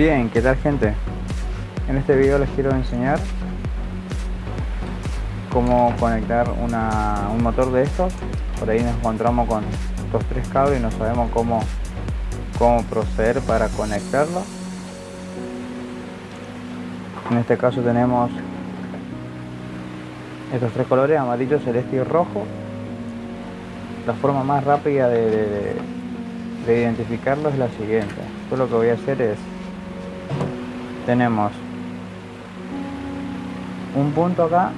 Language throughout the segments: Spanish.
Bien, ¿qué tal gente? En este video les quiero enseñar cómo conectar un motor de estos. Por ahí nos encontramos con estos tres cables y no sabemos cómo, cómo proceder para conectarlo. En este caso tenemos estos tres colores, amarillo, celeste y rojo. La forma más rápida de, de identificarlo es la siguiente. Yo lo que voy a hacer es tenemos un punto acá,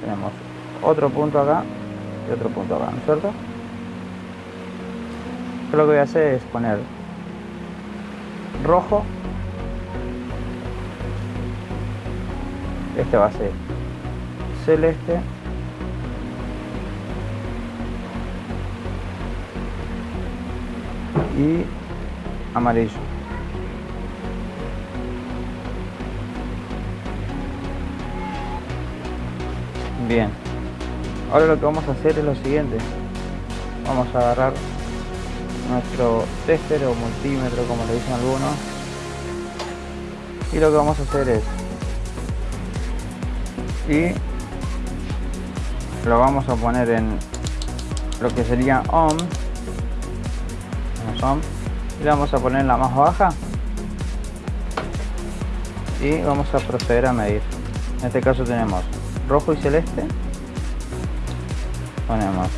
tenemos otro punto acá y otro punto acá, ¿no es cierto? Lo que voy a hacer es poner rojo, este va a ser celeste, y amarillo. Bien. Ahora lo que vamos a hacer es lo siguiente. Vamos a agarrar nuestro tester o multímetro como le dicen algunos. Y lo que vamos a hacer es y lo vamos a poner en lo que sería ohm y la vamos a poner en la más baja y vamos a proceder a medir en este caso tenemos rojo y celeste. Ponemos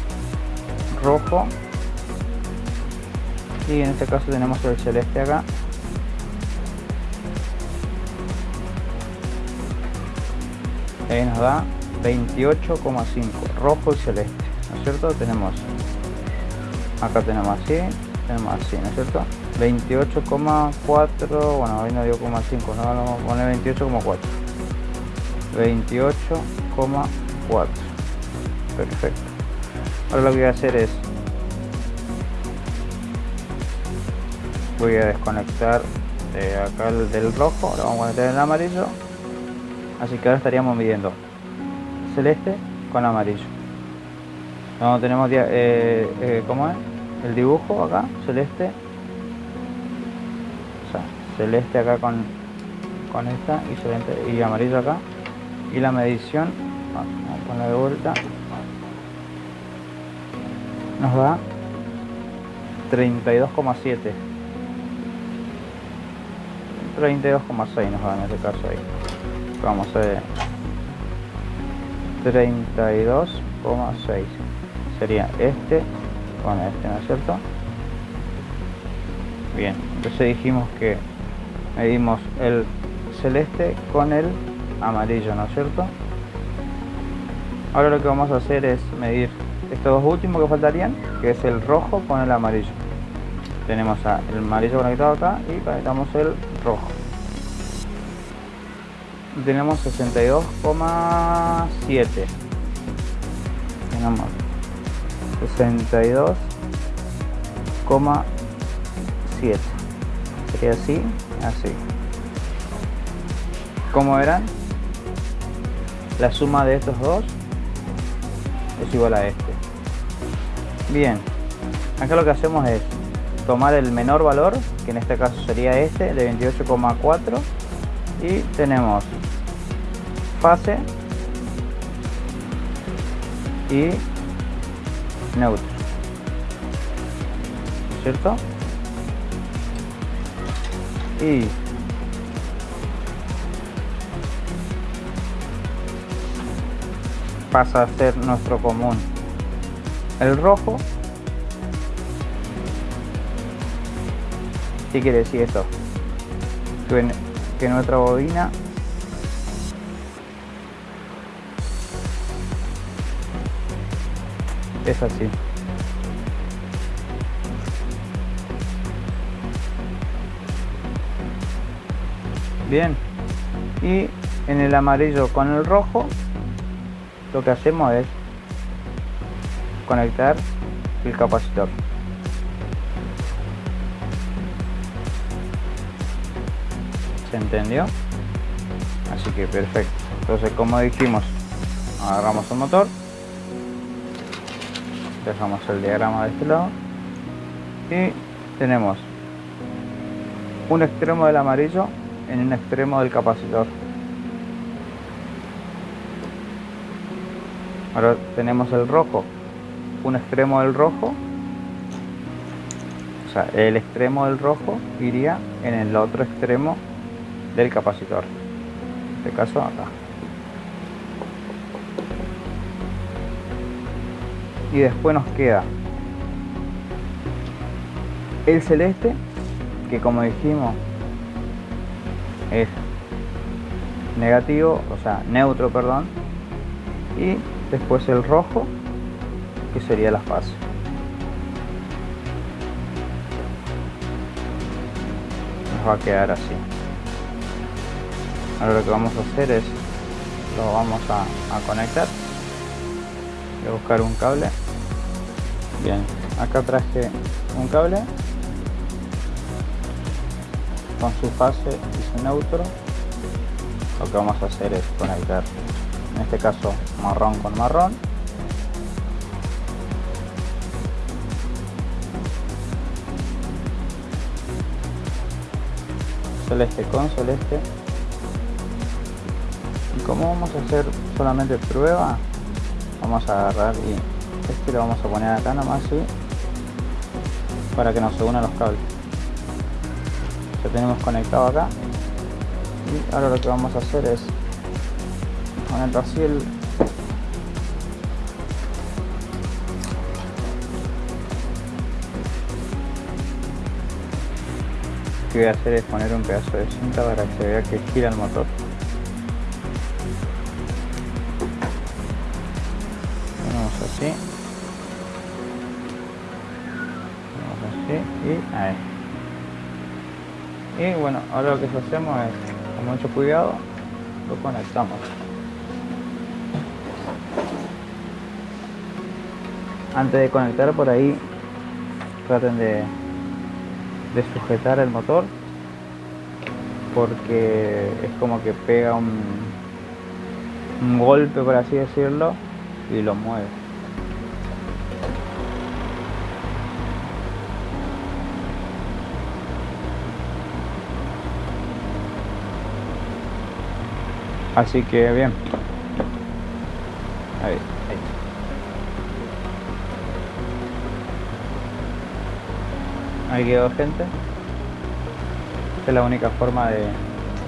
rojo. Y en este caso tenemos el celeste acá. Ahí nos da 28,5 rojo y celeste ¿no es cierto? tenemos acá tenemos así tenemos así ¿no es cierto? 28,4 bueno hoy no dio 5 no vamos a poner 28,4 28,4 perfecto. Ahora lo que voy a hacer es voy a desconectar eh, acá el del rojo ahora vamos a conectar el amarillo. Así que ahora estaríamos midiendo celeste con amarillo. No tenemos eh, eh, ¿cómo es? el dibujo acá celeste. O sea celeste acá con con esta y celeste y amarillo acá y la medición vamos a poner de vuelta. Nos da 32,7 32,6 nos da en este caso ahí. Vamos a ver 32,6 sería este con este ¿no es cierto? bien entonces dijimos que medimos el celeste con el amarillo, ¿no es cierto? Ahora lo que vamos a hacer es medir estos dos últimos que faltarían, que es el rojo con el amarillo. Tenemos el amarillo conectado acá y conectamos el rojo. Tenemos 62,7. Tenemos 62,7. Sería así, así. ¿Cómo eran? La suma de estos dos es igual a este bien acá lo que hacemos es tomar el menor valor que en este caso sería este de 28,4 y tenemos fase y neutro ¿cierto? y pasa a ser nuestro común. El rojo, ¿qué quiere decir esto? Que, nuestra bobina es así. Bien. Y en el amarillo con el rojo lo que hacemos es conectar el capacitor ¿se entendió? así que perfecto entonces como dijimos agarramos el motor dejamos el diagrama de este lado y tenemos un extremo del amarillo en un extremo del capacitor. Ahora tenemos el rojo, un extremo del rojo, o sea, el extremo del rojo iría en el otro extremo del capacitor. En este caso acá. Y después nos queda el celeste, que como dijimos es negativo, o sea, neutro, perdón, y después el rojo, que sería la fase. Nos va a quedar así. Ahora lo que vamos a hacer es, lo vamos a, a conectar. Voy a buscar un cable. Bien, acá traje un cable con su fase y su neutro lo que vamos a hacer es conectar en este caso marrón con marrón. Celeste con celeste. Y como vamos a hacer solamente prueba vamos a agarrar y este lo vamos a poner acá nomás ¿sí? para que nos se unan los cables. Ya tenemos conectado acá. Y ahora lo que vamos a hacer es así el lo que voy a hacer es poner un pedazo de cinta para que se vea que gira el motor. Ponemos así. Ponemos así y ahí. Y bueno ahora lo que hacemos es con mucho cuidado lo conectamos antes de conectar por ahí traten de, de sujetar el motor porque es como que pega un, un golpe por así decirlo y lo mueve Así que bien. Ahí quedó gente. Esta es la única forma de...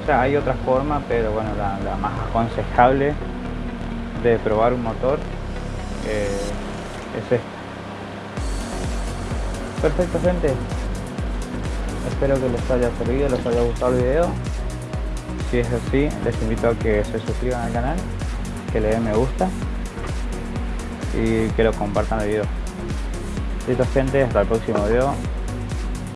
O sea, hay otras formas, pero bueno, la, más aconsejable de probar un motor eh, es esta. Perfecto gente. Espero que les haya servido, les haya gustado el video. Si es así, les invito a que se suscriban al canal, que le den me gusta y que lo compartan el video. Listo gente, hasta el próximo video.